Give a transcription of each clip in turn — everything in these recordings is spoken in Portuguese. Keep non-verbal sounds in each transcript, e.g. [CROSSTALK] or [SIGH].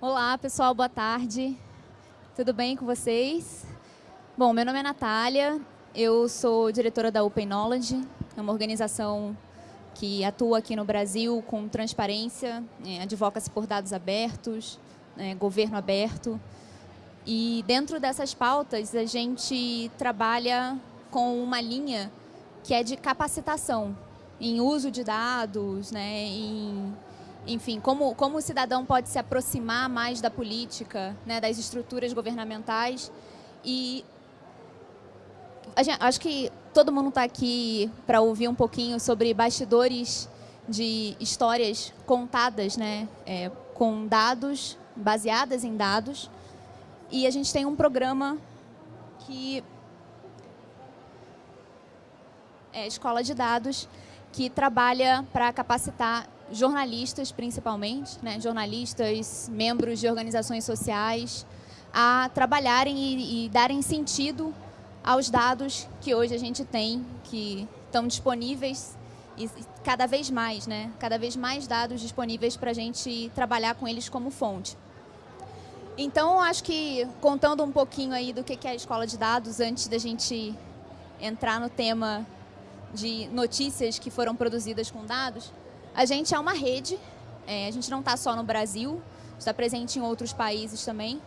Olá, pessoal, boa tarde. Tudo bem com vocês? Bom, meu nome é Natália, eu sou diretora da Open Knowledge, é uma organização que atua aqui no Brasil com transparência, é, advoca-se por dados abertos, é, governo aberto. E dentro dessas pautas, a gente trabalha com uma linha que é de capacitação em uso de dados, né, em enfim, como, como o cidadão pode se aproximar mais da política, né, das estruturas governamentais. E gente, acho que todo mundo está aqui para ouvir um pouquinho sobre bastidores de histórias contadas, né, é, com dados, baseadas em dados. E a gente tem um programa que é Escola de Dados, que trabalha para capacitar jornalistas, principalmente, né, jornalistas, membros de organizações sociais, a trabalharem e, e darem sentido aos dados que hoje a gente tem, que estão disponíveis e cada vez mais, né? Cada vez mais dados disponíveis para a gente trabalhar com eles como fonte. Então, acho que contando um pouquinho aí do que é a escola de dados, antes da gente entrar no tema de notícias que foram produzidas com dados, a gente é uma rede, é, a gente não está só no Brasil, está presente em outros países também.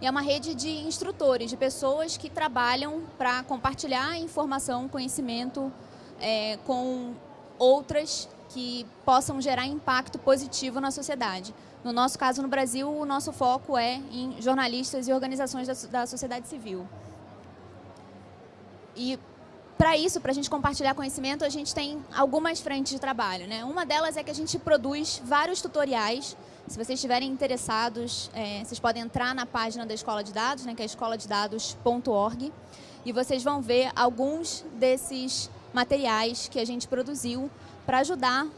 E é uma rede de instrutores, de pessoas que trabalham para compartilhar informação, conhecimento é, com outras que possam gerar impacto positivo na sociedade. No nosso caso, no Brasil, o nosso foco é em jornalistas e organizações da, da sociedade civil. E para isso, para a gente compartilhar conhecimento, a gente tem algumas frentes de trabalho. Né? Uma delas é que a gente produz vários tutoriais. Se vocês estiverem interessados, é, vocês podem entrar na página da Escola de Dados, né, que é escoladados.org, e vocês vão ver alguns desses materiais que a gente produziu para ajudar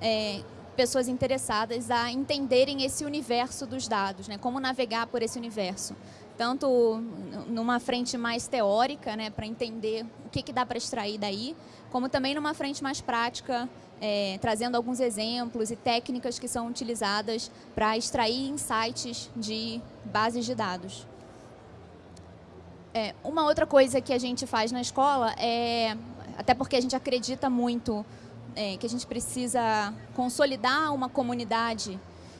é, pessoas interessadas a entenderem esse universo dos dados, né, como navegar por esse universo tanto numa frente mais teórica, né, para entender o que, que dá para extrair daí, como também numa frente mais prática, é, trazendo alguns exemplos e técnicas que são utilizadas para extrair insights de bases de dados. É, uma outra coisa que a gente faz na escola é, até porque a gente acredita muito é, que a gente precisa consolidar uma comunidade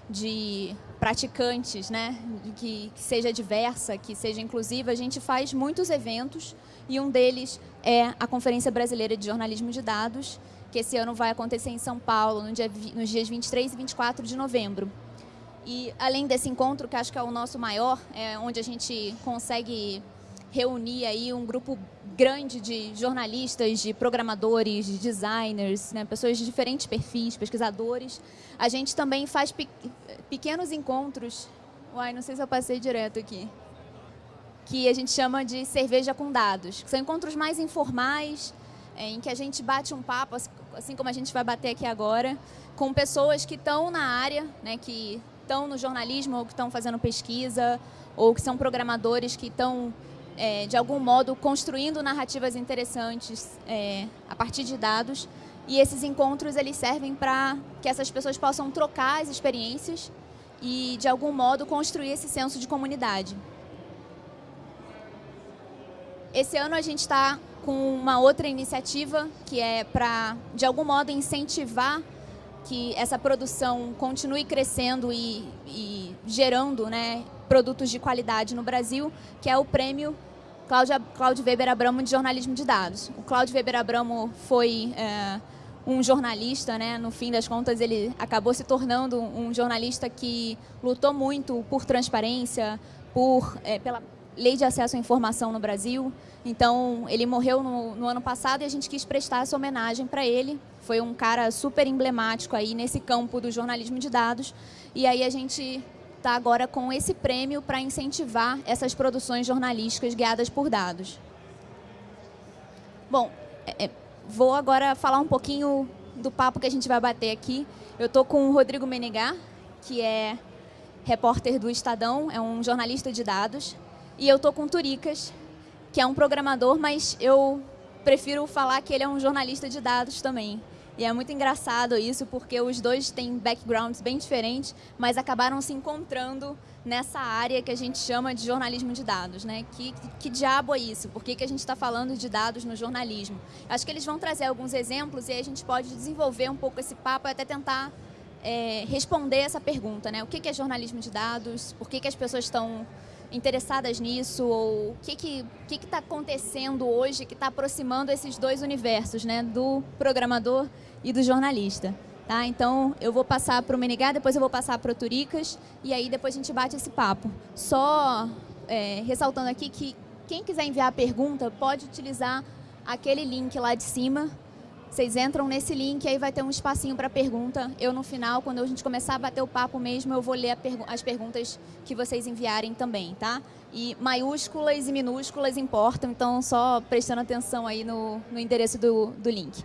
de praticantes, né, que, que, seja diversa, que seja inclusiva, a gente faz muitos eventos e um deles é a Conferência Brasileira de Jornalismo de Dados, que esse ano vai acontecer em São Paulo, no dia, nos dias 23 e 24 de novembro. E além desse encontro, que acho que é o nosso maior, é onde a gente consegue reunir aí um grupo grande de jornalistas, de programadores, de designers, né, pessoas de diferentes perfis, pesquisadores. A gente também faz pe pequenos encontros. Uai, não sei se eu passei direto aqui. Que a gente chama de cerveja com dados. São encontros mais informais, é, em que a gente bate um papo, assim como a gente vai bater aqui agora, com pessoas que estão na área, né, que estão no jornalismo ou que estão fazendo pesquisa, ou que são programadores que estão é, de algum modo, construindo narrativas interessantes é, a partir de dados. E esses encontros eles servem para que essas pessoas possam trocar as experiências e, de algum modo, construir esse senso de comunidade. Esse ano a gente está com uma outra iniciativa que é para, de algum modo, incentivar que essa produção continue crescendo e, e gerando né, produtos de qualidade no Brasil, que é o prêmio Cláudia, Cláudio Weber Abramo de jornalismo de dados. O Cláudio Weber Abramo foi é, um jornalista, né? no fim das contas ele acabou se tornando um jornalista que lutou muito por transparência, por, é, pela lei de acesso à informação no Brasil. Então, ele morreu no, no ano passado e a gente quis prestar essa homenagem para ele. Foi um cara super emblemático aí nesse campo do jornalismo de dados. E aí a gente está agora com esse prêmio para incentivar essas produções jornalísticas guiadas por dados. Bom, é, é, vou agora falar um pouquinho do papo que a gente vai bater aqui. Eu estou com o Rodrigo Menegar, que é repórter do Estadão, é um jornalista de dados. E eu estou com o Turicas, que é um programador, mas eu prefiro falar que ele é um jornalista de dados também. E é muito engraçado isso, porque os dois têm backgrounds bem diferentes, mas acabaram se encontrando nessa área que a gente chama de jornalismo de dados. Né? Que, que, diabo é isso? Por que, que a gente está falando de dados no jornalismo? Acho que eles vão trazer alguns exemplos e aí a gente pode desenvolver um pouco esse papo e até tentar é, responder essa pergunta. Né? O que, que é jornalismo de dados? Por que, que as pessoas estão interessadas nisso? Ou o que está que que, que acontecendo hoje que está aproximando esses dois universos, né? do programador e do jornalista. Tá? Então, eu vou passar para o Menegá, depois eu vou passar para o Turicas, e aí depois a gente bate esse papo. Só é, ressaltando aqui que quem quiser enviar a pergunta pode utilizar aquele link lá de cima. Vocês entram nesse link, aí vai ter um espacinho para pergunta. Eu, no final, quando a gente começar a bater o papo mesmo, eu vou ler pergu as perguntas que vocês enviarem também, tá? E maiúsculas e minúsculas importam, então só prestando atenção aí no, no endereço do, do link.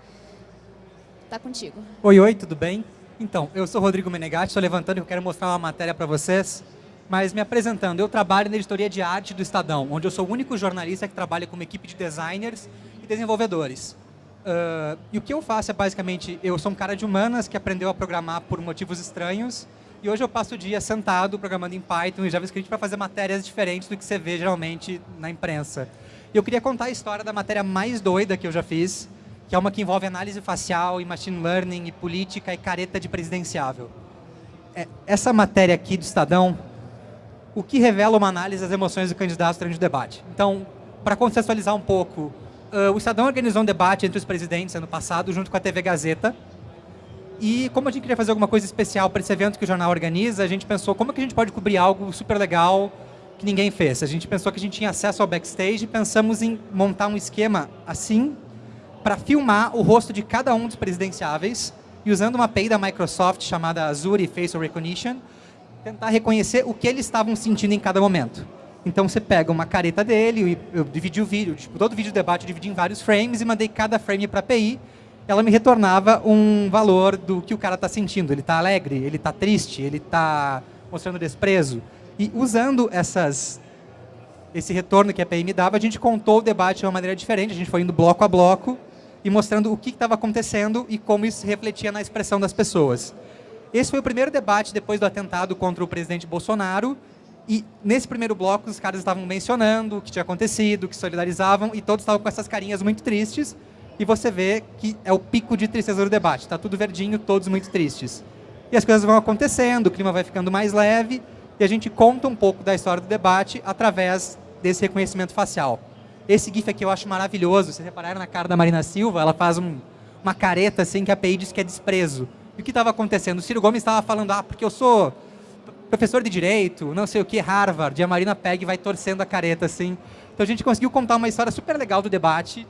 Tá contigo. Oi, oi, tudo bem? Então, eu sou Rodrigo Menegatti, estou levantando e eu quero mostrar uma matéria para vocês. Mas me apresentando, eu trabalho na editoria de arte do Estadão, onde eu sou o único jornalista que trabalha com uma equipe de designers e desenvolvedores. Uh, e o que eu faço é basicamente, eu sou um cara de humanas que aprendeu a programar por motivos estranhos, e hoje eu passo o dia sentado programando em Python e JavaScript para fazer matérias diferentes do que você vê geralmente na imprensa. E eu queria contar a história da matéria mais doida que eu já fiz, que é uma que envolve análise facial e machine learning e política e careta de presidenciável. É, essa matéria aqui do Estadão, o que revela uma análise das emoções do candidato durante o debate. Então, para contextualizar um pouco, o Estadão organizou um debate entre os presidentes ano passado, junto com a TV Gazeta, e como a gente queria fazer alguma coisa especial para esse evento que o jornal organiza, a gente pensou como que a gente pode cobrir algo super legal que ninguém fez. A gente pensou que a gente tinha acesso ao backstage e pensamos em montar um esquema assim para filmar o rosto de cada um dos presidenciáveis e usando uma API da Microsoft chamada Azure Facial Recognition, tentar reconhecer o que eles estavam sentindo em cada momento. Então você pega uma careta dele, eu dividi o vídeo, tipo, todo vídeo do debate eu dividi em vários frames e mandei cada frame para a API, ela me retornava um valor do que o cara está sentindo. Ele está alegre, ele está triste, ele está mostrando desprezo. E usando essas, esse retorno que a API me dava, a gente contou o debate de uma maneira diferente, a gente foi indo bloco a bloco, e mostrando o que estava acontecendo e como isso refletia na expressão das pessoas. Esse foi o primeiro debate depois do atentado contra o presidente Bolsonaro, e nesse primeiro bloco os caras estavam mencionando o que tinha acontecido, que solidarizavam, e todos estavam com essas carinhas muito tristes, e você vê que é o pico de tristeza do debate. Está tudo verdinho, todos muito tristes. E as coisas vão acontecendo, o clima vai ficando mais leve, e a gente conta um pouco da história do debate através desse reconhecimento facial. Esse GIF aqui eu acho maravilhoso. Vocês repararam na cara da Marina Silva? Ela faz um, uma careta assim que a API diz que é desprezo. E o que estava acontecendo? O Ciro Gomes estava falando, ah, porque eu sou professor de Direito, não sei o que, Harvard. E a Marina pega e vai torcendo a careta assim. Então a gente conseguiu contar uma história super legal do debate,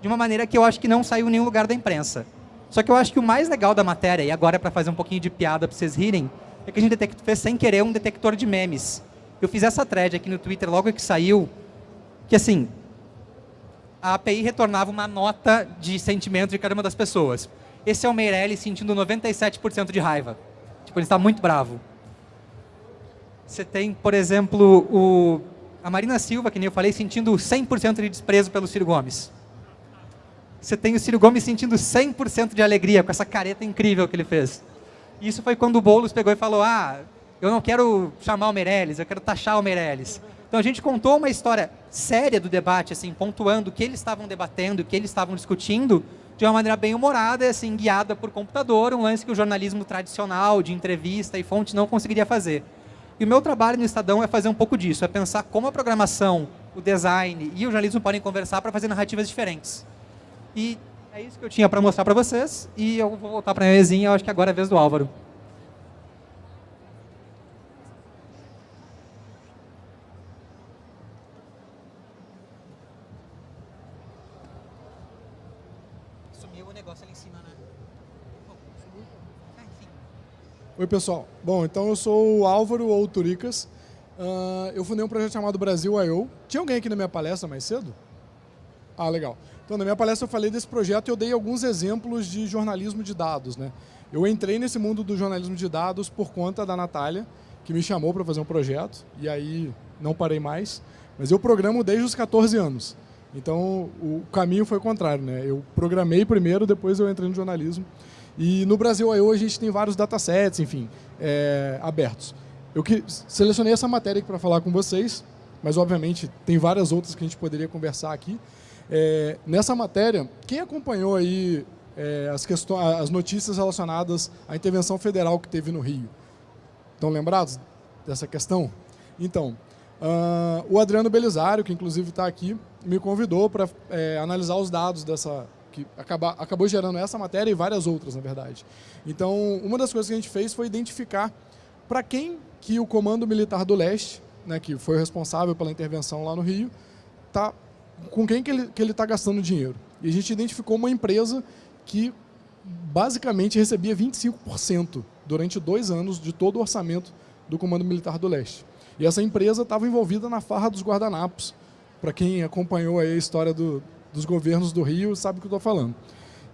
de uma maneira que eu acho que não saiu em nenhum lugar da imprensa. Só que eu acho que o mais legal da matéria, e agora é para fazer um pouquinho de piada para vocês rirem, é que a gente fez sem querer um detector de memes. Eu fiz essa thread aqui no Twitter logo que saiu, que assim, a API retornava uma nota de sentimento de cada uma das pessoas. Esse é o Meirelli sentindo 97% de raiva. Tipo, ele está muito bravo. Você tem, por exemplo, o, a Marina Silva, que nem eu falei, sentindo 100% de desprezo pelo Ciro Gomes. Você tem o Ciro Gomes sentindo 100% de alegria com essa careta incrível que ele fez. Isso foi quando o Boulos pegou e falou, ah, eu não quero chamar o Meirelles, eu quero taxar o Meirelles. Então a gente contou uma história séria do debate, assim, pontuando o que eles estavam debatendo, o que eles estavam discutindo, de uma maneira bem humorada, assim, guiada por computador, um lance que o jornalismo tradicional, de entrevista e fonte, não conseguiria fazer. E o meu trabalho no Estadão é fazer um pouco disso, é pensar como a programação, o design e o jornalismo podem conversar para fazer narrativas diferentes. E é isso que eu tinha para mostrar para vocês, e eu vou voltar para a minha mesinha, eu acho que agora é a vez do Álvaro. Pessoal. Bom, então eu sou o Álvaro ou Turicas. Uh, eu fundei um projeto chamado Brasil I.O. Tinha alguém aqui na minha palestra mais cedo? Ah, legal. Então, na minha palestra eu falei desse projeto e eu dei alguns exemplos de jornalismo de dados. Né? Eu entrei nesse mundo do jornalismo de dados por conta da Natália, que me chamou para fazer um projeto, e aí não parei mais. Mas eu programo desde os 14 anos. Então, o caminho foi o contrário, né? Eu programei primeiro, depois eu entrei no jornalismo. E no Brasil I.O. a gente tem vários datasets, enfim, é, abertos. Eu que, selecionei essa matéria para falar com vocês, mas obviamente tem várias outras que a gente poderia conversar aqui. É, nessa matéria, quem acompanhou aí é, as, questões, as notícias relacionadas à intervenção federal que teve no Rio? Estão lembrados dessa questão? Então, uh, o Adriano Belisário, que inclusive está aqui, me convidou para é, analisar os dados dessa que acaba, acabou gerando essa matéria e várias outras, na verdade. Então, uma das coisas que a gente fez foi identificar para quem que o Comando Militar do Leste, né, que foi responsável pela intervenção lá no Rio, tá, com quem que ele está que ele tá gastando dinheiro. E a gente identificou uma empresa que basicamente recebia 25% durante dois anos de todo o orçamento do Comando Militar do Leste. E essa empresa estava envolvida na farra dos guardanapos. Para quem acompanhou a história do, dos governos do Rio sabe o que eu estou falando.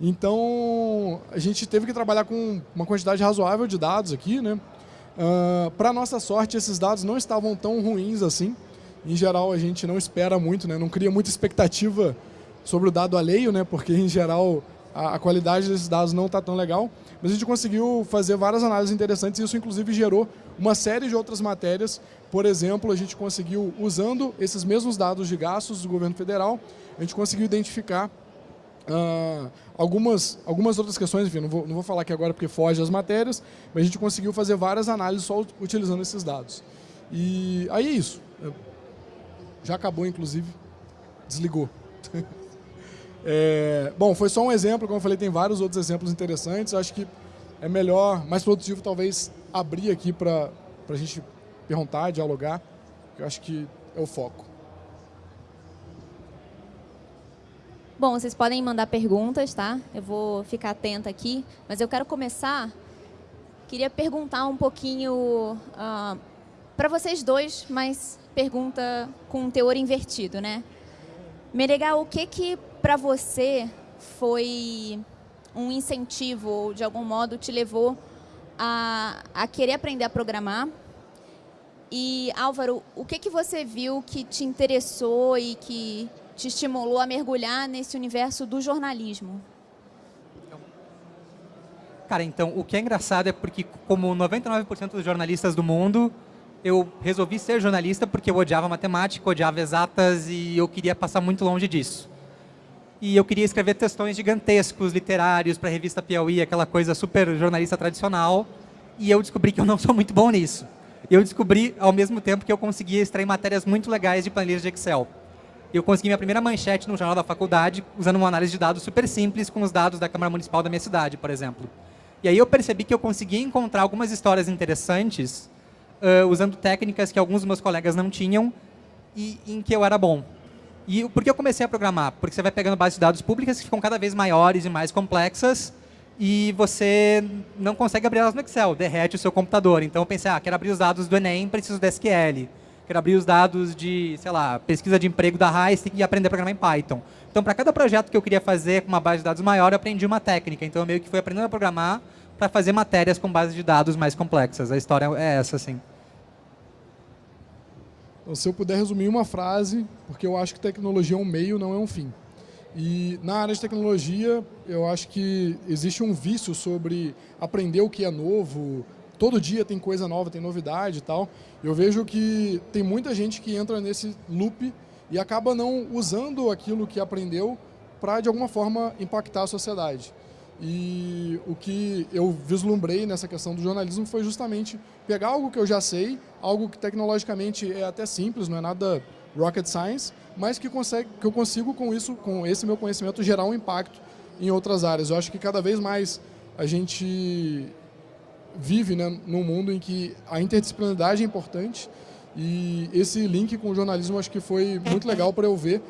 Então, a gente teve que trabalhar com uma quantidade razoável de dados aqui. Né? Uh, Para nossa sorte, esses dados não estavam tão ruins assim. Em geral, a gente não espera muito, né? não cria muita expectativa sobre o dado alheio, né? porque, em geral, a, a qualidade desses dados não está tão legal, mas a gente conseguiu fazer várias análises interessantes e isso inclusive gerou uma série de outras matérias. Por exemplo, a gente conseguiu, usando esses mesmos dados de gastos do governo federal, a gente conseguiu identificar uh, algumas, algumas outras questões, enfim, não vou, não vou falar aqui agora porque foge as matérias, mas a gente conseguiu fazer várias análises só utilizando esses dados. E aí é isso. Já acabou, inclusive. Desligou. [LAUGHS] É, bom, foi só um exemplo, como eu falei, tem vários outros exemplos interessantes. Acho que é melhor, mais produtivo talvez abrir aqui para a gente perguntar, dialogar, que eu acho que é o foco. Bom, vocês podem mandar perguntas, tá? Eu vou ficar atenta aqui, mas eu quero começar. Queria perguntar um pouquinho uh, ah, para vocês dois, mas pergunta com um teor invertido, né? Menegal, o que que para você foi um incentivo ou de algum modo te levou a, a querer aprender a programar? E Álvaro, o que que você viu que te interessou e que te estimulou a mergulhar nesse universo do jornalismo? Cara, então, o que é engraçado é porque, como 99% dos jornalistas do mundo, eu resolvi ser jornalista porque eu odiava matemática, odiava exatas e eu queria passar muito longe disso. E eu queria escrever textões gigantescos, literários, para a revista Piauí, aquela coisa super jornalista tradicional. E eu descobri que eu não sou muito bom nisso. Eu descobri, ao mesmo tempo, que eu conseguia extrair matérias muito legais de planilhas de Excel. Eu consegui minha primeira manchete no jornal da faculdade, usando uma análise de dados super simples com os dados da Câmara Municipal da minha cidade, por exemplo. E aí eu percebi que eu conseguia encontrar algumas histórias interessantes uh, usando técnicas que alguns dos meus colegas não tinham e em que eu era bom. E por que eu comecei a programar? Porque você vai pegando bases de dados públicas que ficam cada vez maiores e mais complexas e você não consegue abrir elas no Excel, derrete o seu computador. Então eu pensei, ah, quero abrir os dados do Enem, preciso de SQL. Quero abrir os dados de, sei lá, pesquisa de emprego da RAIS e aprender a programar em Python. Então, para cada projeto que eu queria fazer com uma base de dados maior, eu aprendi uma técnica. Então, eu meio que fui aprendendo a programar para fazer matérias com bases de dados mais complexas. A história é essa, assim. Se eu puder resumir uma frase, porque eu acho que tecnologia é um meio, não é um fim. E na área de tecnologia, eu acho que existe um vício sobre aprender o que é novo, todo dia tem coisa nova, tem novidade e tal. Eu vejo que tem muita gente que entra nesse loop e acaba não usando aquilo que aprendeu para, de alguma forma, impactar a sociedade. E o que eu vislumbrei nessa questão do jornalismo foi justamente pegar algo que eu já sei, algo que tecnologicamente é até simples, não é nada rocket science, mas que, consegue, que eu consigo com isso, com esse meu conhecimento, gerar um impacto em outras áreas. Eu acho que cada vez mais a gente vive né, num mundo em que a interdisciplinaridade é importante e esse link com o jornalismo acho que foi muito legal para eu ver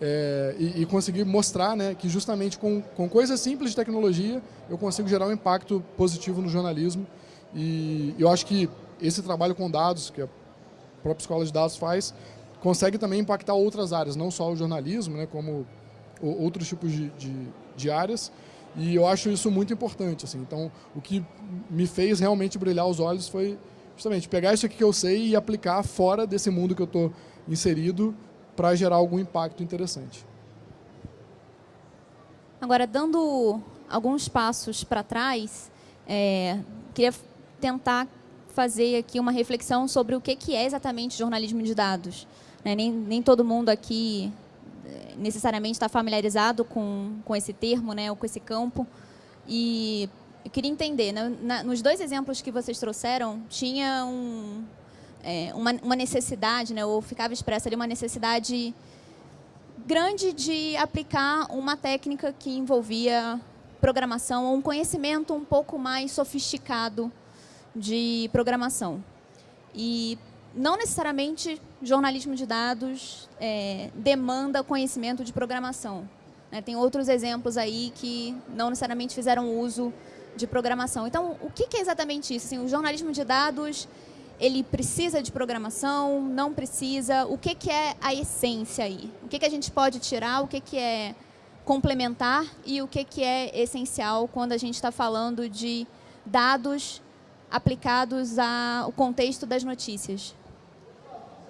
é, e, e, conseguir mostrar né, que justamente com, com coisas simples de tecnologia eu consigo gerar um impacto positivo no jornalismo. E eu acho que esse trabalho com dados, que a própria escola de dados faz, consegue também impactar outras áreas, não só o jornalismo, né, como outros tipos de, de, de áreas. E eu acho isso muito importante. Assim. Então, o que me fez realmente brilhar os olhos foi justamente pegar isso aqui que eu sei e aplicar fora desse mundo que eu estou inserido para gerar algum impacto interessante. Agora, dando alguns passos para trás, é, queria tentar fazer aqui uma reflexão sobre o que, é exatamente jornalismo de dados. Né? Nem, nem todo mundo aqui é, necessariamente está familiarizado com, com esse termo, né, ou com esse campo. E eu queria entender, né, na, nos dois exemplos que vocês trouxeram, tinha um, é, uma, uma, necessidade, né, ou ficava expressa ali uma necessidade grande de aplicar uma técnica que envolvia programação ou um conhecimento um pouco mais sofisticado de programação. E não necessariamente jornalismo de dados é, demanda conhecimento de programação. Né? Tem outros exemplos aí que não necessariamente fizeram uso de programação. Então, o que, é exatamente isso? Assim, o jornalismo de dados, ele precisa de programação, não precisa? O que, que é a essência aí? O que, que a gente pode tirar? O que, que é complementar e o que, que é essencial quando a gente está falando de dados aplicados ao contexto das notícias?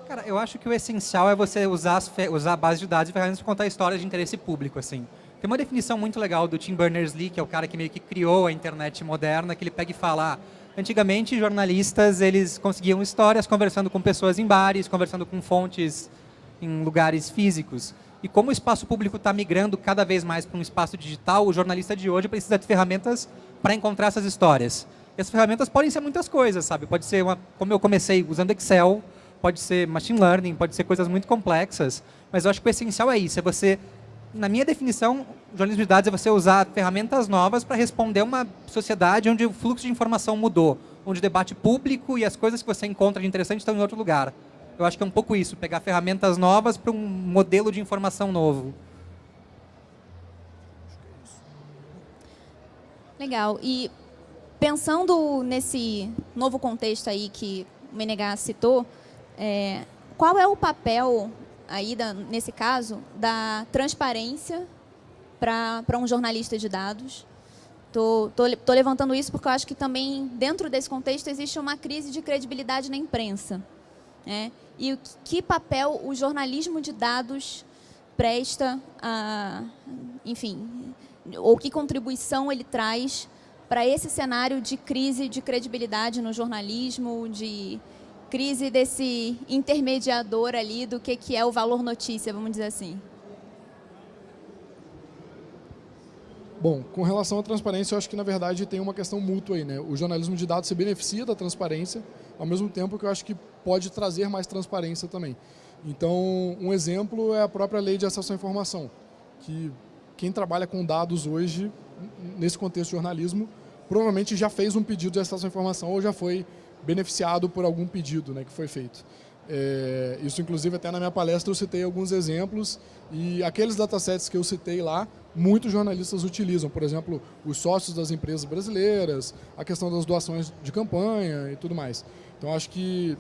Cara, eu acho que o essencial é você usar, usar a base de dados e ferramentas para contar histórias de interesse público, assim. Tem uma definição muito legal do Tim Berners-Lee, que é o cara que meio que criou a internet moderna, que ele pega e fala, ah, antigamente jornalistas, eles conseguiam histórias conversando com pessoas em bares, conversando com fontes em lugares físicos. E como o espaço público está migrando cada vez mais para um espaço digital, o jornalista de hoje precisa de ferramentas para encontrar essas histórias. E as ferramentas podem ser muitas coisas, sabe? Pode ser, uma, como eu comecei usando Excel, pode ser machine learning, pode ser coisas muito complexas, mas eu acho que o essencial é isso, é você, na minha definição, jornalismo de dados é você usar ferramentas novas para responder uma sociedade onde o fluxo de informação mudou, onde o debate público e as coisas que você encontra de interessante estão em outro lugar. Eu acho que é um pouco isso, pegar ferramentas novas para um modelo de informação novo. Legal. E pensando nesse novo contexto aí que o Menegá citou, é, qual é o papel aí, da, nesse caso, da transparência para um jornalista de dados? Estou levantando isso porque eu acho que também, dentro desse contexto, existe uma crise de credibilidade na imprensa. Né? E o que papel o jornalismo de dados presta, a, enfim, ou que contribuição ele traz para esse cenário de crise de credibilidade no jornalismo, de crise desse intermediador ali do que, que é o valor notícia, vamos dizer assim. Bom, com relação à transparência, eu acho que na verdade tem uma questão mútua aí, né? O jornalismo de dados se beneficia da transparência, ao mesmo tempo que eu acho que pode trazer mais transparência também. Então, um exemplo é a própria lei de acesso à informação, que quem trabalha com dados hoje, nesse contexto de jornalismo, provavelmente já fez um pedido de acesso à informação ou já foi beneficiado por algum pedido né, que foi feito. É, isso, inclusive, até na minha palestra eu citei alguns exemplos e aqueles datasets que eu citei lá, muitos jornalistas utilizam. Por exemplo, os sócios das empresas brasileiras, a questão das doações de campanha e tudo mais. Então, acho que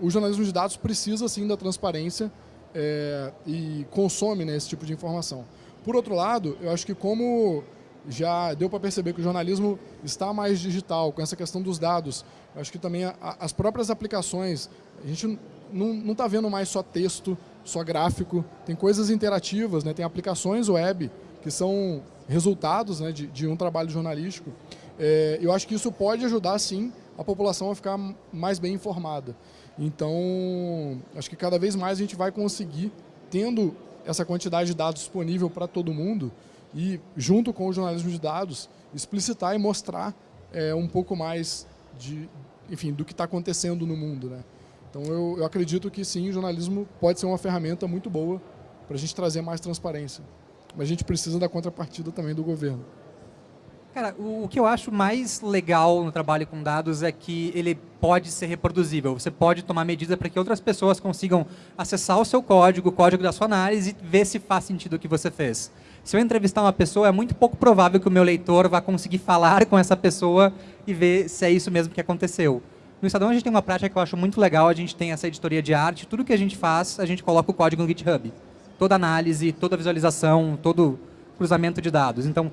o jornalismo de dados precisa, sim, da transparência é, e consome né, esse tipo de informação. Por outro lado, eu acho que como já deu para perceber que o jornalismo está mais digital, com essa questão dos dados, eu acho que também a, as próprias aplicações, a gente não está vendo mais só texto, só gráfico, tem coisas interativas, né? tem aplicações web que são resultados né, de, de um trabalho jornalístico. É, eu acho que isso pode ajudar, sim, a população a ficar mais bem informada. Então, acho que cada vez mais a gente vai conseguir, tendo essa quantidade de dados disponível para todo mundo, e, junto com o jornalismo de dados, explicitar e mostrar é, um pouco mais de, enfim, do que está acontecendo no mundo. Né? Então, eu, eu acredito que sim, o jornalismo pode ser uma ferramenta muito boa para a gente trazer mais transparência. Mas a gente precisa da contrapartida também do governo. Cara, o, o, que eu acho mais legal no trabalho com dados é que ele pode ser reproduzível. Você pode tomar medida para que outras pessoas consigam acessar o seu código, o código da sua análise e ver se faz sentido o que você fez. Se eu entrevistar uma pessoa, é muito pouco provável que o meu leitor vá conseguir falar com essa pessoa e ver se é isso mesmo que aconteceu. No Estadão a gente tem uma prática que eu acho muito legal, a gente tem essa editoria de arte, tudo que a gente faz, a gente coloca o código no GitHub. Toda análise, toda visualização, todo cruzamento de dados. Então,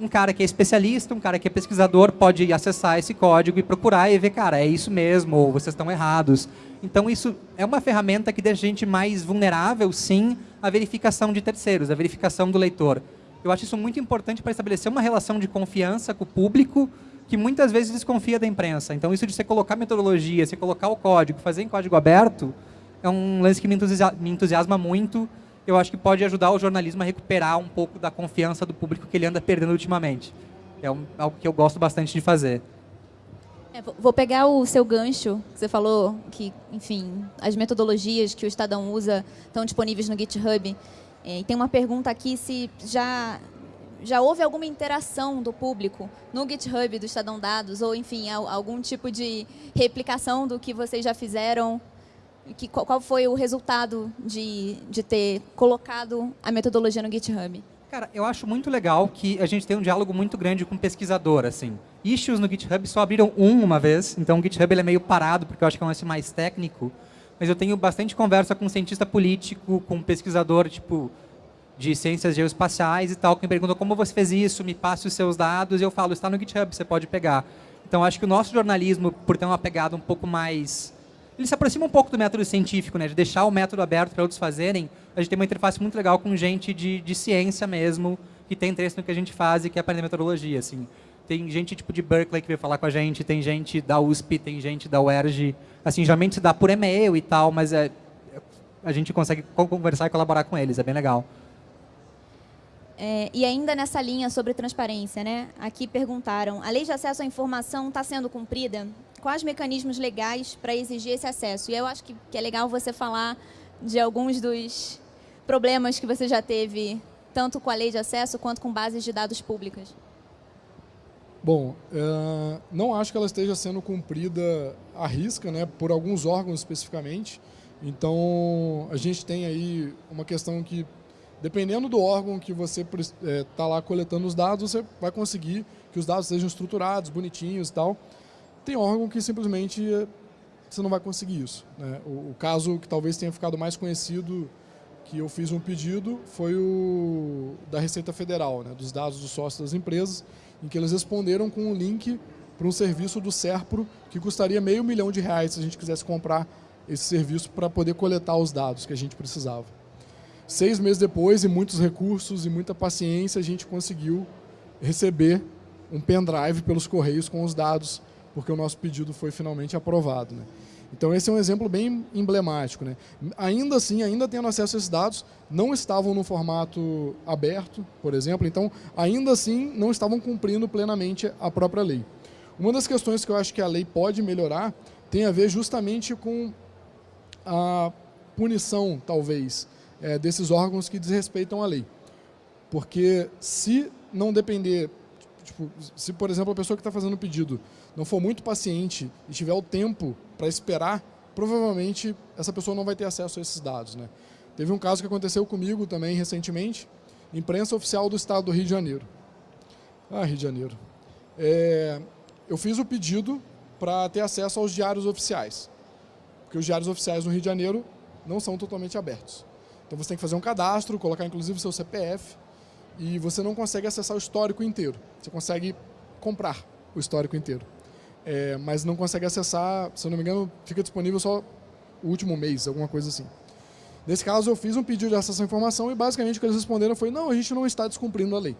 um cara que é especialista, um cara que é pesquisador pode acessar esse código e procurar e ver, cara, é isso mesmo, ou vocês estão errados. Então, isso é uma ferramenta que deixa a gente mais vulnerável, sim, à verificação de terceiros, à verificação do leitor. Eu acho isso muito importante para estabelecer uma relação de confiança com o público que muitas vezes desconfia da imprensa. Então, isso de você colocar metodologia, você colocar o código, fazer em código aberto, é um lance que me entusiasma, me entusiasma muito. Eu acho que pode ajudar o jornalismo a recuperar um pouco da confiança do público que ele anda perdendo ultimamente. É um, algo que eu gosto bastante de fazer. É, vou pegar o seu gancho, que você falou que, enfim, as metodologias que o Estadão usa estão disponíveis no GitHub. É, e tem uma pergunta aqui se já, já houve alguma interação do público no GitHub do Estadão Dados, ou, enfim, algum tipo de replicação do que vocês já fizeram que, qual foi o resultado de, de ter colocado a metodologia no GitHub? Cara, eu acho muito legal que a gente tem um diálogo muito grande com pesquisador, assim. Issues no GitHub só abriram um uma vez, então o GitHub ele é meio parado, porque eu acho que é um lance mais técnico. Mas eu tenho bastante conversa com cientista político, com pesquisador, tipo, de ciências geoespaciais e tal, que me pergunta como você fez isso, me passe os seus dados, e eu falo, está no GitHub, você pode pegar. Então, acho que o nosso jornalismo, por ter uma pegada um pouco mais ele se aproxima um pouco do método científico, né, de deixar o método aberto para outros fazerem. A gente tem uma interface muito legal com gente de, de ciência mesmo, que tem interesse no que a gente faz e quer aprender metodologia. Assim. Tem gente tipo de Berkeley que veio falar com a gente, tem gente da USP, tem gente da UERJ. Assim, geralmente se dá por e-mail e tal, mas é, a gente consegue conversar e colaborar com eles, é bem legal. É, e ainda nessa linha sobre transparência, né? aqui perguntaram, a lei de acesso à informação está sendo cumprida? quais mecanismos legais para exigir esse acesso. E eu acho que, que é legal você falar de alguns dos problemas que você já teve, tanto com a lei de acesso quanto com bases de dados públicas. Bom, é, não acho que ela esteja sendo cumprida à risca, né, por alguns órgãos especificamente. Então, a gente tem aí uma questão que, dependendo do órgão que você está é, tá lá coletando os dados, você vai conseguir que os dados sejam estruturados, bonitinhos e tal. Tem órgão que simplesmente eh, você não vai conseguir isso. Né? O, o, caso que talvez tenha ficado mais conhecido, que eu fiz um pedido, foi o da Receita Federal, né? dos dados dos sócios das empresas, em que eles responderam com um link para um serviço do SERPRO que custaria meio milhão de reais se a gente quisesse comprar esse serviço para poder coletar os dados que a gente precisava. Seis meses depois, e muitos recursos e muita paciência, a gente conseguiu receber um pendrive pelos correios com os dados porque o nosso pedido foi finalmente aprovado. Né? Então esse é um exemplo bem emblemático. Né? Ainda assim, ainda tendo acesso a esses dados, não estavam no formato aberto, por exemplo, então ainda assim não estavam cumprindo plenamente a própria lei. Uma das questões que eu acho que a lei pode melhorar tem a ver justamente com a punição, talvez, é, desses órgãos que desrespeitam a lei. Porque se não depender, tipo, se por exemplo a pessoa que está fazendo o pedido não for muito paciente e tiver o tempo para esperar, provavelmente essa pessoa não vai ter acesso a esses dados. Né? Teve um caso que aconteceu comigo também recentemente, imprensa oficial do estado do Rio de Janeiro. Ah, Rio de Janeiro. É, eu fiz o pedido para ter acesso aos diários oficiais, porque os diários oficiais no Rio de Janeiro não são totalmente abertos. Então você tem que fazer um cadastro, colocar inclusive o seu CPF, e você não consegue acessar o histórico inteiro. Você consegue comprar o histórico inteiro é, mas não consegue acessar, se eu não me engano, fica disponível só o último mês, alguma coisa assim. Nesse caso, eu fiz um pedido de acesso à informação e basicamente o que eles responderam foi não, a gente não está descumprindo a lei.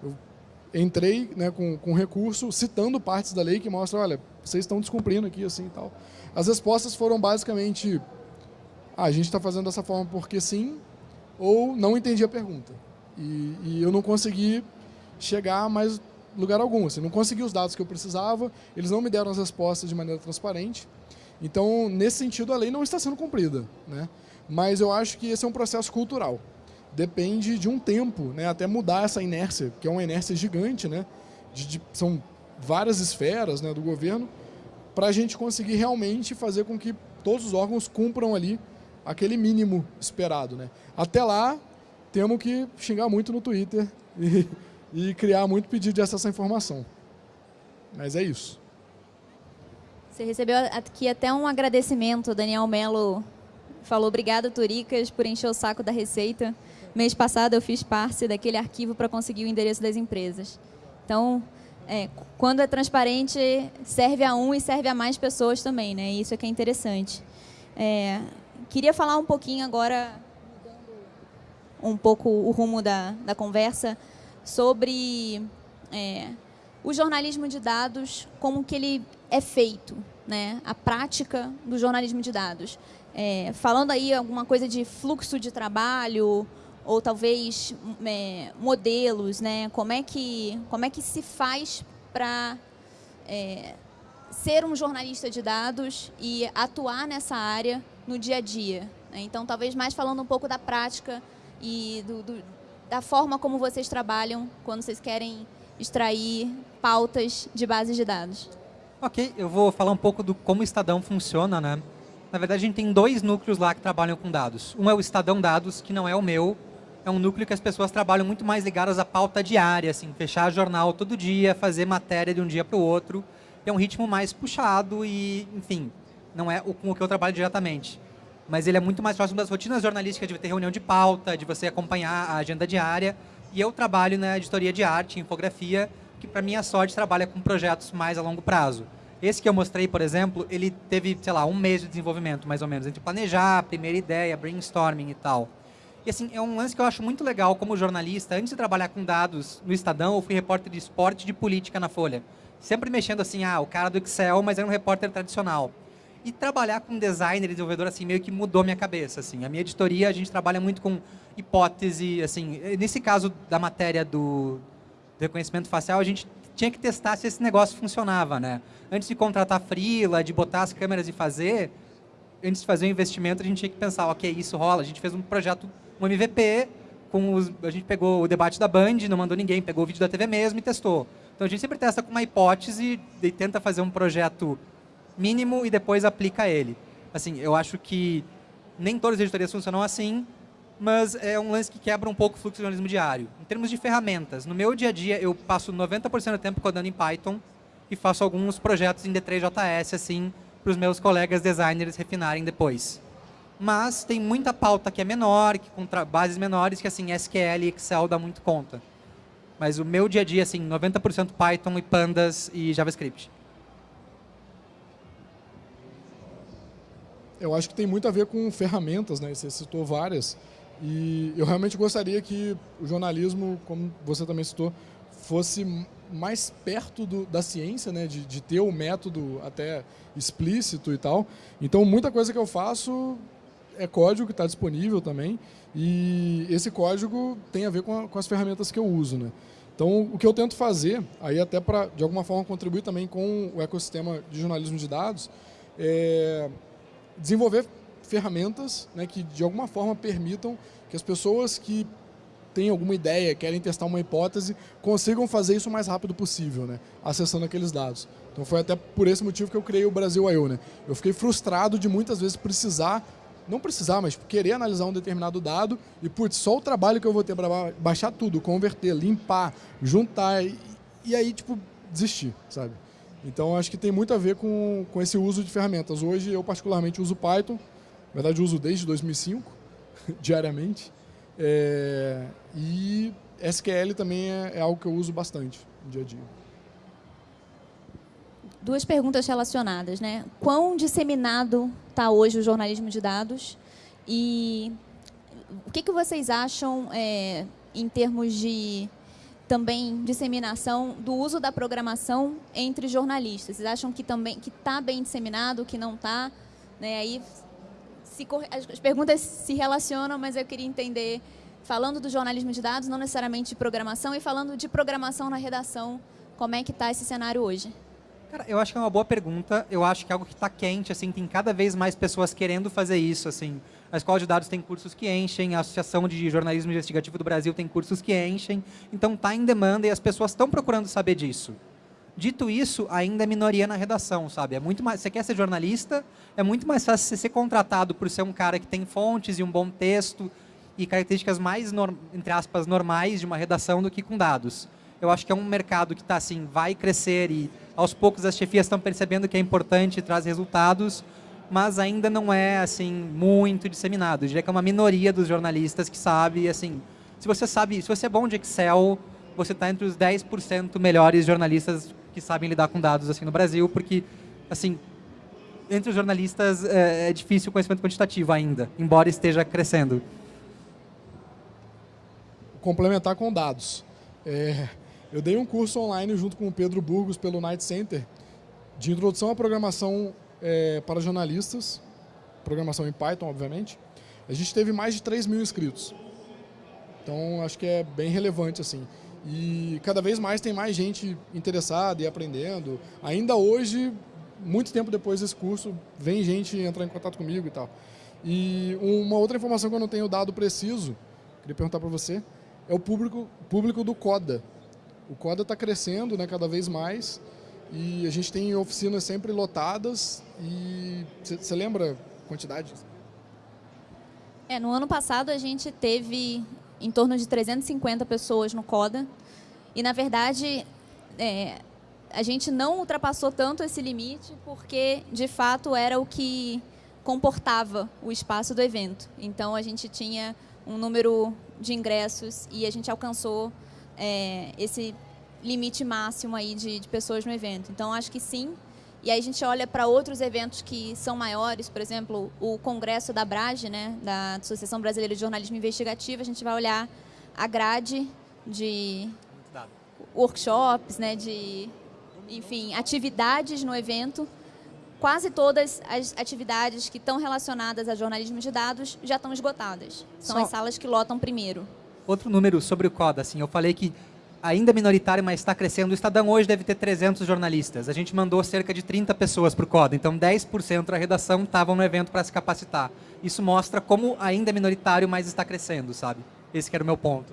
Eu entrei né, com, com recurso citando partes da lei que mostram, olha, vocês estão descumprindo aqui assim e tal. As respostas foram basicamente, ah, a gente está fazendo dessa forma porque sim, ou não entendi a pergunta. E, e eu não consegui chegar mais lugar algum. Assim, não consegui os dados que eu precisava, eles não me deram as respostas de maneira transparente. Então, nesse sentido, a lei não está sendo cumprida. Né? Mas eu acho que esse é um processo cultural. Depende de um tempo, né, até mudar essa inércia, que é uma inércia gigante, né, de, de, são várias esferas né, do governo, para a gente conseguir realmente fazer com que todos os órgãos cumpram ali aquele mínimo esperado. Né? Até lá, temos que xingar muito no Twitter e [LAUGHS] e criar muito pedido de acesso à informação. Mas é isso. Você recebeu aqui até um agradecimento, Daniel Melo falou, obrigada Turicas por encher o saco da Receita. Mês passado eu fiz parte daquele arquivo para conseguir o endereço das empresas. Então, é, quando é transparente, serve a um e serve a mais pessoas também, né? Isso é que é interessante. É, queria falar um pouquinho agora um pouco o rumo da, da conversa sobre é, o jornalismo de dados, como que ele é feito, né? a prática do jornalismo de dados. É, falando aí alguma coisa de fluxo de trabalho, ou talvez é, modelos, né? como, é que, como é que se faz para é, ser um jornalista de dados e atuar nessa área no dia a dia. Né? Então, talvez mais falando um pouco da prática e do, do, da forma como vocês trabalham quando vocês querem extrair pautas de bases de dados. Ok, eu vou falar um pouco do como o Estadão funciona, né? Na verdade, a gente tem dois núcleos lá que trabalham com dados. Um é o Estadão Dados, que não é o meu, é um núcleo que as pessoas trabalham muito mais ligadas à pauta diária, assim, fechar jornal todo dia, fazer matéria de um dia para o outro. É um ritmo mais puxado e, enfim, não é com o que eu trabalho diretamente mas ele é muito mais próximo das rotinas jornalísticas de ter reunião de pauta, de você acompanhar a agenda diária. E eu trabalho na editoria de arte, infografia, que para minha sorte trabalha com projetos mais a longo prazo. Esse que eu mostrei, por exemplo, ele teve, sei lá, um mês de desenvolvimento, mais ou menos, entre planejar, primeira ideia, brainstorming e tal. E assim, é um lance que eu acho muito legal como jornalista. Antes de trabalhar com dados no Estadão, eu fui repórter de esporte e de política na Folha. Sempre mexendo assim, ah, o cara do Excel, mas era um repórter tradicional. E trabalhar com designer e desenvolvedor, assim, meio que mudou minha cabeça, assim. A minha editoria, a gente trabalha muito com hipótese, assim. Nesse caso da matéria do reconhecimento facial, a gente tinha que testar se esse negócio funcionava, né? Antes de contratar frila, de botar as câmeras e fazer, antes de fazer o um investimento, a gente tinha que pensar, ok, isso rola. A gente fez um projeto, um MVP, com os, a gente pegou o debate da Band, não mandou ninguém, pegou o vídeo da TV mesmo e testou. Então a gente sempre testa com uma hipótese e tenta fazer um projeto mínimo e depois aplica ele. Assim, eu acho que nem todas as editorias funcionam assim, mas é um lance que quebra um pouco o fluxo de jornalismo diário. Em termos de ferramentas, no meu dia a dia eu passo 90% do tempo codando em Python e faço alguns projetos em D3JS assim para os meus colegas designers refinarem depois. Mas tem muita pauta que é menor, que com bases menores, que assim SQL e Excel dá muito conta. Mas o meu dia a dia, assim, 90% Python e Pandas e JavaScript. Eu acho que tem muito a ver com ferramentas, né? Você citou várias. E eu realmente gostaria que o jornalismo, como você também citou, fosse mais perto do, da ciência, né? De, de ter o um método até explícito e tal. Então, muita coisa que eu faço é código que está disponível também. E esse código tem a ver com, a, com as ferramentas que eu uso, né? Então, o que eu tento fazer, aí até para, de alguma forma, contribuir também com o ecossistema de jornalismo de dados, é desenvolver ferramentas né, que de alguma forma permitam que as pessoas que têm alguma ideia, querem testar uma hipótese, consigam fazer isso o mais rápido possível, né, acessando aqueles dados. Então foi até por esse motivo que eu criei o Brasil I.O. Né? Eu fiquei frustrado de muitas vezes precisar, não precisar, mas querer analisar um determinado dado e, putz, só o trabalho que eu vou ter para baixar tudo, converter, limpar, juntar e, e aí, tipo, desistir, sabe? Então, acho que tem muito a ver com, com esse uso de ferramentas. Hoje, eu particularmente uso Python. Na verdade, uso desde 2005, [LAUGHS] diariamente. É, e SQL também é, é, algo que eu uso bastante no dia a dia. Duas perguntas relacionadas. Né? Quão disseminado está hoje o jornalismo de dados? E o que, que vocês acham é, em termos de também disseminação do uso da programação entre jornalistas. Vocês acham que também que está bem disseminado, que não está? Né? Aí se, as perguntas se relacionam, mas eu queria entender, falando do jornalismo de dados, não necessariamente de programação, e falando de programação na redação, como é que está esse cenário hoje? Cara, eu acho que é uma boa pergunta. Eu acho que é algo que está quente, assim, tem cada vez mais pessoas querendo fazer isso, assim. A Escola de Dados tem cursos que enchem, a Associação de Jornalismo Investigativo do Brasil tem cursos que enchem. Então, está em demanda e as pessoas estão procurando saber disso. Dito isso, ainda é minoria na redação, sabe? É muito mais, você quer ser jornalista, é muito mais fácil você ser contratado por ser um cara que tem fontes e um bom texto e características mais, entre aspas, normais de uma redação do que com dados. Eu acho que é um mercado que está assim, vai crescer e aos poucos as chefias estão percebendo que é importante e traz resultados, mas ainda não é assim muito disseminado. Eu diria que é uma minoria dos jornalistas que sabe, assim, se você sabe, se você é bom de Excel, você está entre os 10% melhores jornalistas que sabem lidar com dados assim no Brasil, porque assim, entre os jornalistas é, é difícil o conhecimento quantitativo ainda, embora esteja crescendo. complementar com dados. É, eu dei um curso online junto com o Pedro Burgos pelo Night Center de introdução à programação é, para jornalistas, programação em Python, obviamente. A gente teve mais de 3 mil inscritos. Então, acho que é bem relevante, assim. E cada vez mais tem mais gente interessada e aprendendo. Ainda hoje, muito tempo depois desse curso, vem gente entrar em contato comigo e tal. E uma outra informação que eu não tenho dado preciso, queria perguntar para você, é o público, público do CODA. O CODA está crescendo né, cada vez mais e a gente tem oficinas sempre lotadas e você lembra quantidade? É, no ano passado a gente teve em torno de 350 pessoas no CODA e na verdade é, a gente não ultrapassou tanto esse limite porque de fato era o que comportava o espaço do evento. Então a gente tinha um número de ingressos e a gente alcançou é, esse limite máximo aí de, de, pessoas no evento. Então acho que sim. E aí a gente olha para outros eventos que são maiores, por exemplo, o congresso da Brage, né, da Associação Brasileira de Jornalismo Investigativo, a gente vai olhar a grade de workshops, né, de enfim, atividades no evento quase todas as atividades que estão relacionadas a jornalismo de dados já estão esgotadas. São Só as salas que lotam primeiro. Outro número sobre o CODA, assim, eu falei que ainda é minoritário, mas está crescendo. O Estadão hoje deve ter 300 jornalistas. A gente mandou cerca de 30 pessoas para o CODA, então 10% da redação estavam no evento para se capacitar. Isso mostra como ainda é minoritário, mas está crescendo, sabe? Esse era o meu ponto.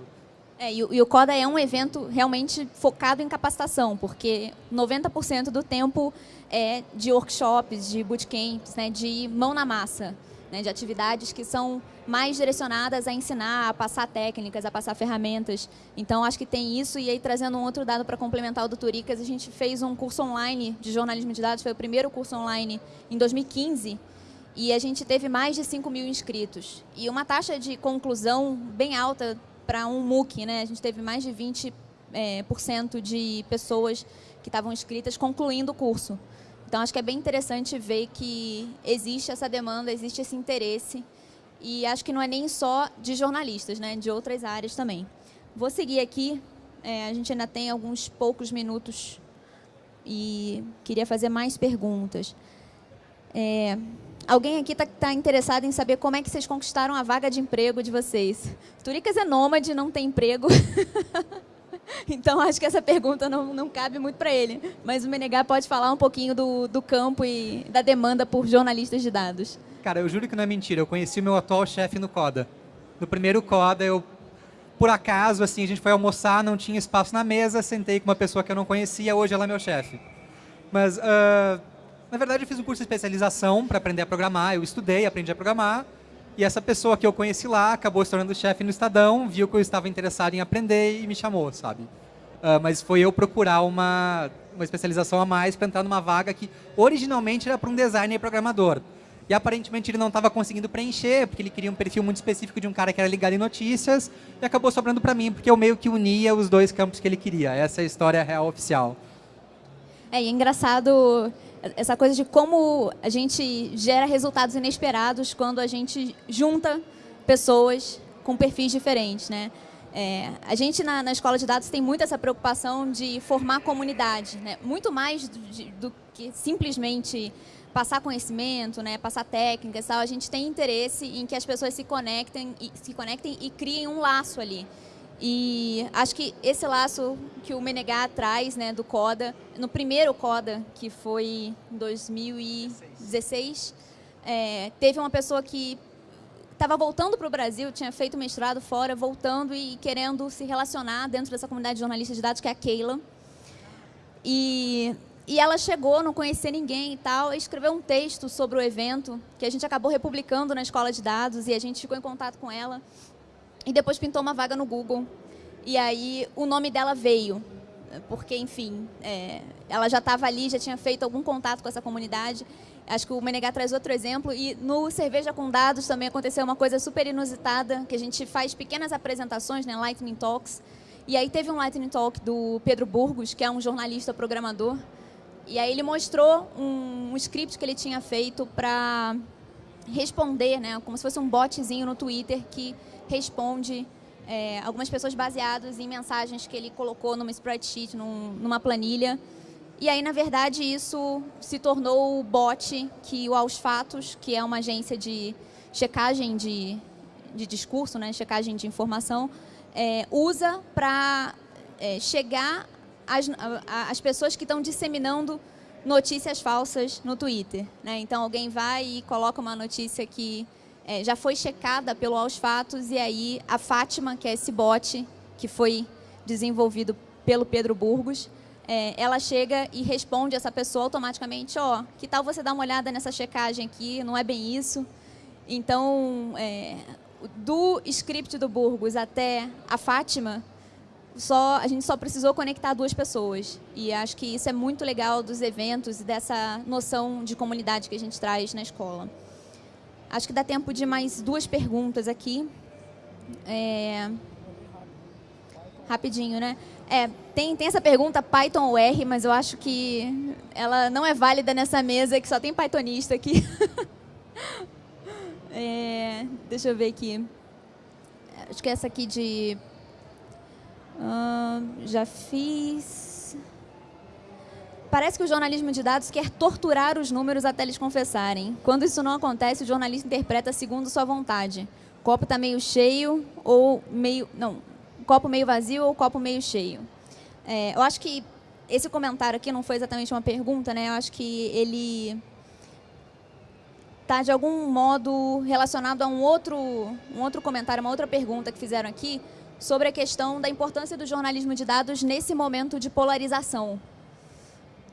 É, e, o CODA é um evento realmente focado em capacitação, porque 90% do tempo é de workshops, de bootcamps, né, de mão na massa, né, de atividades que são mais direcionadas a ensinar, a passar técnicas, a passar ferramentas. Então, acho que tem isso. E aí, trazendo um outro dado para complementar o do Turicas, a gente fez um curso online de jornalismo de dados, foi o primeiro curso online em 2015, e a gente teve mais de 5 mil inscritos. E uma taxa de conclusão bem alta para um MOOC, né? A gente teve mais de 20% é, por cento de pessoas que estavam inscritas concluindo o curso. Então, acho que é bem interessante ver que existe essa demanda, existe esse interesse. E acho que não é nem só de jornalistas, né? de outras áreas também. Vou seguir aqui. É, a gente ainda tem alguns poucos minutos e queria fazer mais perguntas. É, Alguém aqui está tá interessado em saber como é que vocês conquistaram a vaga de emprego de vocês? Turicas é nômade, não tem emprego. [LAUGHS] [LAUGHS] então, acho que essa pergunta não, não cabe muito para ele. Mas o Menegá pode falar um pouquinho do, do campo e da demanda por jornalistas de dados. Cara, eu juro que não é mentira. Eu conheci o meu atual chefe no CODA. No primeiro CODA, eu, por acaso, assim, a gente foi almoçar, não tinha espaço na mesa, sentei com uma pessoa que eu não conhecia, hoje ela é meu chefe. Mas... Uh na verdade, eu fiz um curso de especialização para aprender a programar. Eu estudei, aprendi a programar. E essa pessoa que eu conheci lá acabou se tornando chefe no Estadão, viu que eu estava interessado em aprender e me chamou, sabe? Uh, mas foi eu procurar uma, uma especialização a mais para entrar numa vaga que originalmente era para um designer e programador. E aparentemente ele não estava conseguindo preencher, porque ele queria um perfil muito específico de um cara que era ligado em notícias, e acabou sobrando para mim, porque eu meio que unia os dois campos que ele queria. Essa é a história real oficial. É, e é engraçado essa coisa de como a gente gera resultados inesperados quando a gente junta pessoas com perfis diferentes, né? É, a gente na, na, escola de dados tem muito essa preocupação de formar comunidade, né? muito mais do, de, do que simplesmente passar conhecimento, né? passar técnicas, tal. a gente tem interesse em que as pessoas se conectem e, se conectem e criem um laço ali. E acho que esse laço que o Menegá traz né, do CODA, no primeiro CODA, que foi em 2016, é, teve uma pessoa que estava voltando para o Brasil, tinha feito mestrado fora, voltando e querendo se relacionar dentro dessa comunidade de jornalistas de dados, que é a Keila. E, e ela chegou, não conhecia ninguém e tal, e escreveu um texto sobre o evento, que a gente acabou republicando na escola de dados, e a gente ficou em contato com ela. E depois pintou uma vaga no Google. E aí o nome dela veio, porque, enfim, é, ela já estava ali, já tinha feito algum contato com essa comunidade. Acho que o Menegá traz outro exemplo. E no Cerveja com Dados também aconteceu uma coisa super inusitada, que a gente faz pequenas apresentações, né, Lightning Talks. E aí teve um Lightning Talk do Pedro Burgos, que é um jornalista programador. E aí ele mostrou um, um script que ele tinha feito para responder, né, como se fosse um botzinho no Twitter que responde é, algumas pessoas baseadas em mensagens que ele colocou numa spreadsheet, num, numa planilha. E aí, na verdade, isso se tornou o bot que o Aos Fatos, que é uma agência de checagem de, de discurso, né, checagem de informação, é, usa para é, chegar às, às pessoas que estão disseminando notícias falsas no Twitter. Né? Então, alguém vai e coloca uma notícia que é, já foi checada pelo Aos Fatos e aí a Fátima, que é esse bot que foi desenvolvido pelo Pedro Burgos, é, ela chega e responde essa pessoa automaticamente, ó, oh, que tal você dar uma olhada nessa checagem aqui, não é bem isso. Então, é, do script do Burgos até a Fátima, só, a gente só precisou conectar duas pessoas. E acho que isso é muito legal dos eventos e dessa noção de comunidade que a gente traz na escola. Acho que dá tempo de mais duas perguntas aqui. É... Rapidinho, né? É, tem, tem essa pergunta Python ou R, mas eu acho que ela não é válida nessa mesa, que só tem Pythonista aqui. [LAUGHS] é, deixa eu ver aqui. Acho que essa aqui de... Uh, já fiz... Parece que o jornalismo de dados quer torturar os números até eles confessarem. Quando isso não acontece, o jornalista interpreta segundo sua vontade. O copo está meio cheio ou meio... Não, copo meio vazio ou copo meio cheio. É, eu acho que esse comentário aqui não foi exatamente uma pergunta, né? Eu acho que ele está, de algum modo, relacionado a um outro, um outro comentário, uma outra pergunta que fizeram aqui sobre a questão da importância do jornalismo de dados nesse momento de polarização.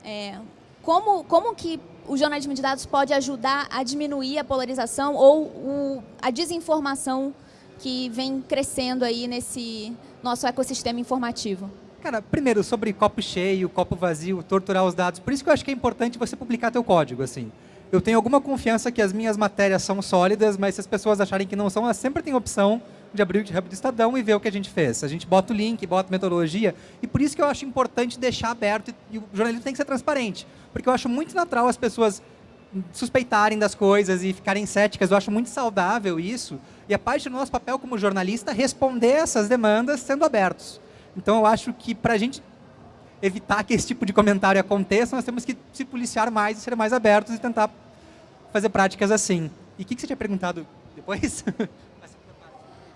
É, como, como que o jornalismo de dados pode ajudar a diminuir a polarização ou o, a desinformação que vem crescendo aí nesse nosso ecossistema informativo? Cara, primeiro, sobre copo cheio, copo vazio, torturar os dados. Por isso que eu acho que é importante você publicar teu código, assim. Eu tenho alguma confiança que as minhas matérias são sólidas, mas se as pessoas acharem que não são, elas sempre têm opção de abrir o GitHub do Estadão e ver o que a gente fez. A gente bota o link, bota metodologia, e por isso que eu acho importante deixar aberto, e o jornalismo tem que ser transparente, porque eu acho muito natural as pessoas suspeitarem das coisas e ficarem céticas, eu acho muito saudável isso, e a parte do nosso papel como jornalista é responder essas demandas sendo abertos. Então eu acho que para a gente evitar que esse tipo de comentário aconteça, nós temos que se policiar mais e ser mais abertos e tentar fazer práticas assim. E o que, que você tinha perguntado depois? [LAUGHS]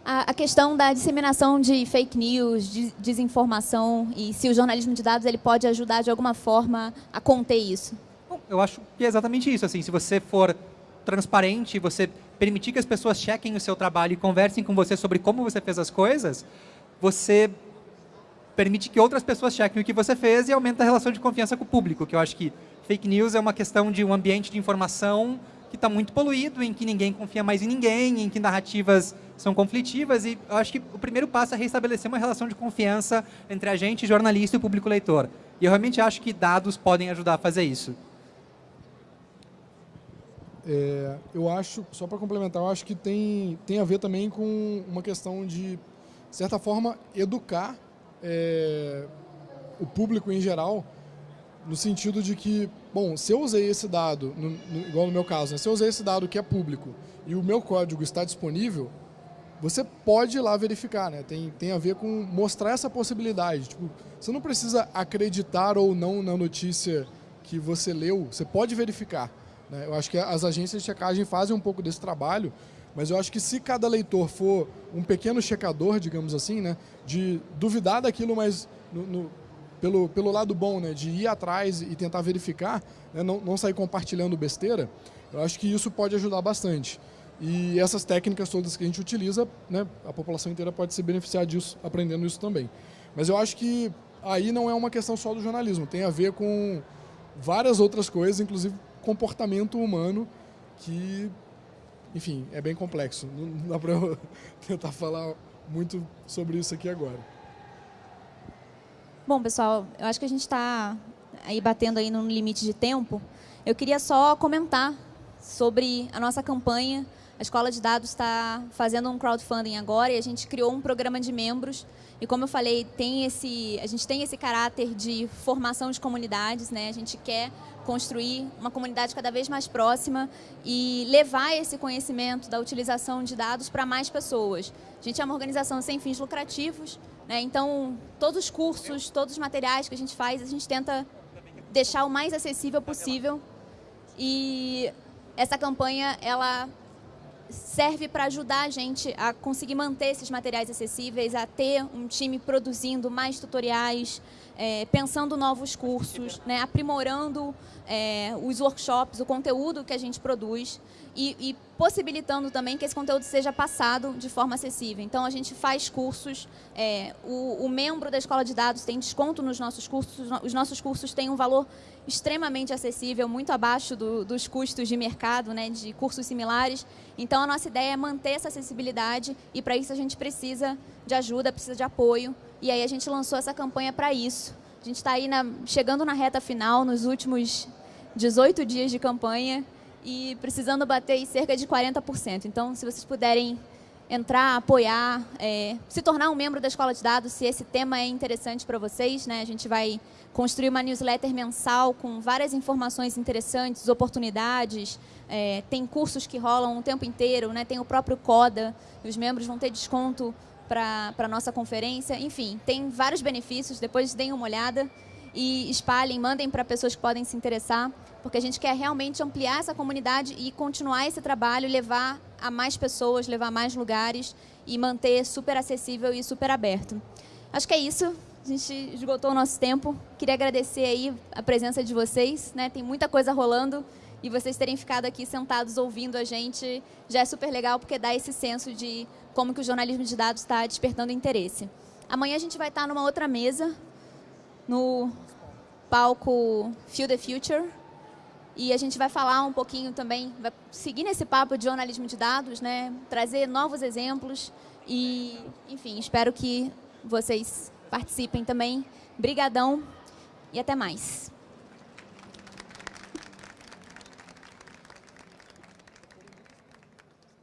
a, questão da disseminação de fake news, de desinformação e se o jornalismo de dados ele pode ajudar de alguma forma a conter isso. Bom, eu acho que é exatamente isso. Assim, se você for transparente, você permitir que as pessoas chequem o seu trabalho e conversem com você sobre como você fez as coisas, você permite que outras pessoas chequem o que você fez e aumenta a relação de confiança com o público, que eu acho que fake news é uma questão de um ambiente de informação que está muito poluído, em que ninguém confia mais em ninguém, em que narrativas são conflitivas e eu acho que o primeiro passo é restabelecer uma relação de confiança entre a gente, jornalista e público leitor. E eu realmente acho que dados podem ajudar a fazer isso. É, eu acho, só para complementar, eu acho que tem, tem a ver também com uma questão de, de certa forma, educar é, o público em geral no sentido de que, bom, se eu usei esse dado, no, no, igual no meu caso, né, se eu usei esse dado que é público e o meu código está disponível, você pode ir lá verificar, né? Tem, tem a ver com mostrar essa possibilidade. Tipo, você não precisa acreditar ou não na notícia que você leu, você pode verificar. Né? Eu acho que as agências de checagem fazem um pouco desse trabalho, mas eu acho que se cada leitor for um pequeno checador, digamos assim, né, de duvidar daquilo, mas no, no pelo, pelo lado bom, né, de ir atrás e tentar verificar, né, não, não sair compartilhando besteira, eu acho que isso pode ajudar bastante. E essas técnicas todas que a gente utiliza, né, a população inteira pode se beneficiar disso, aprendendo isso também. Mas eu acho que aí não é uma questão só do jornalismo, tem a ver com várias outras coisas, inclusive comportamento humano, que, enfim, é bem complexo. Não dá para eu [LAUGHS] tentar falar muito sobre isso aqui agora. Bom, pessoal, eu acho que a gente está aí batendo aí no limite de tempo. Eu queria só comentar sobre a nossa campanha. A Escola de Dados está fazendo um crowdfunding agora e a gente criou um programa de membros. E como eu falei, tem esse, a gente tem esse caráter de formação de comunidades. Né? A gente quer construir uma comunidade cada vez mais próxima e levar esse conhecimento da utilização de dados para mais pessoas. A gente é uma organização sem fins lucrativos, né? então todos os cursos, todos os materiais que a gente faz, a gente tenta deixar o mais acessível possível e essa campanha ela serve para ajudar a gente a conseguir manter esses materiais acessíveis, a ter um time produzindo mais tutoriais, é, pensando novos cursos, né, aprimorando é, os workshops, o conteúdo que a gente produz e, e, possibilitando também que esse conteúdo seja passado de forma acessível. Então, a gente faz cursos, é, o, o, membro da Escola de Dados tem desconto nos nossos cursos, os nossos cursos têm um valor extremamente acessível, muito abaixo do, dos custos de mercado, né, de cursos similares. Então, a nossa ideia é manter essa acessibilidade e, para isso, a gente precisa de ajuda, precisa de apoio. E aí, a gente lançou essa campanha para isso. A gente está aí na, chegando na reta final, nos últimos 18 dias de campanha e precisando bater cerca de 40%. Então, se vocês puderem entrar, apoiar, é, se tornar um membro da Escola de Dados, se esse tema é interessante para vocês, né? a gente vai construir uma newsletter mensal com várias informações interessantes, oportunidades, é, tem cursos que rolam o tempo inteiro, né? tem o próprio CODA, os membros vão ter desconto para a nossa conferência. Enfim, tem vários benefícios, depois deem uma olhada e espalhem, mandem para pessoas que podem se interessar, porque a gente quer realmente ampliar essa comunidade e continuar esse trabalho, levar a mais pessoas, levar a mais lugares e manter super acessível e super aberto. Acho que é isso. A gente esgotou o nosso tempo. Queria agradecer aí a presença de vocês. Né? Tem muita coisa rolando e vocês terem ficado aqui sentados ouvindo a gente já é super legal, porque dá esse senso de como que o jornalismo de dados está despertando interesse. Amanhã a gente vai estar numa outra mesa, no palco Feel the Future, e a gente vai falar um pouquinho também, vai seguir nesse papo de jornalismo de dados, né? trazer novos exemplos e, enfim, espero que vocês participem também. Brigadão e até mais.